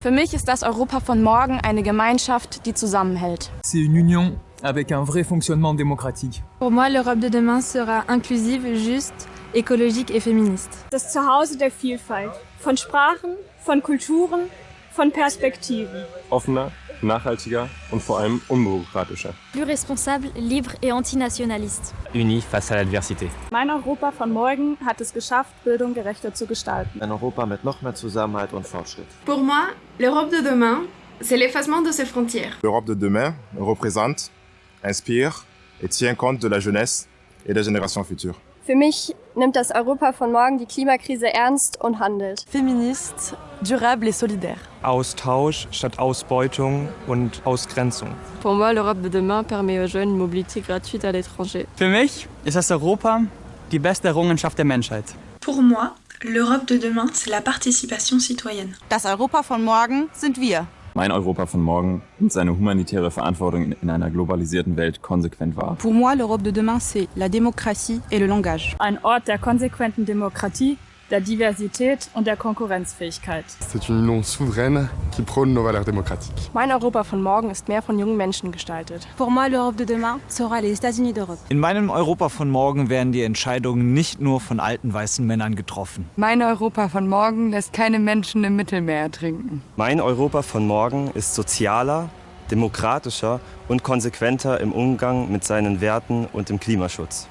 Für mich ist das Europa von morgen eine Gemeinschaft, die zusammenhält. C'est une union avec un vrai fonctionnement démocratique. Pour moi, l'Europe de demain sera inclusive, juste, écologique et féministe. Das Zuhause der Vielfalt. Von Sprachen, von Kulturen, von Perspektiven. Offener, nachhaltiger und vor allem unbürokratischer. Plus responsable, libre et antinationaliste. Uni face à l'adversité. Mein Europa von morgen hat es geschafft, Bildung gerechter zu gestalten. Ein Europa mit noch mehr Zusammenhalt und Fortschritt. Pour moi, l'Europe de demain, c'est l'effacement de ses frontières. L'Europe de demain représente, inspire et tient compte de la jeunesse et des générations futures. Für mich nimmt das Europa von morgen die Klimakrise ernst und handelt. Feministe, durable et solidaire. Austausch statt Ausbeutung und Ausgrenzung. Pour moi, l'Europe de demain permet aux jeunes une mobilité gratuite à l'étranger. Für mich ist das Europa die beste Errungenschaft der Menschheit. Pour moi, l'Europe de demain, c'est la participation citoyenne. Das Europa von morgen sind wir. Mein Europa von morgen nimmt seine humanitäre Verantwortung in einer globalisierten Welt konsequent wahr. Pour moi, l'Europe de demain, c'est la démocratie et le langage. Ein Ort der konsequenten Demokratie, der Diversität und der Konkurrenzfähigkeit. C'est une union souveraine qui prône nos valeurs démocratiques. Mein Europa von morgen ist mehr von jungen Menschen gestaltet. Pour moi, l'Europe de demain sera les États-Unis d'Europe. In meinem Europa von morgen werden die Entscheidungen nicht nur von alten weißen Männern getroffen. Mein Europa von morgen lässt keine Menschen im Mittelmeer ertrinken. Mein Europa von morgen ist sozialer, demokratischer und konsequenter im Umgang mit seinen Werten und im Klimaschutz.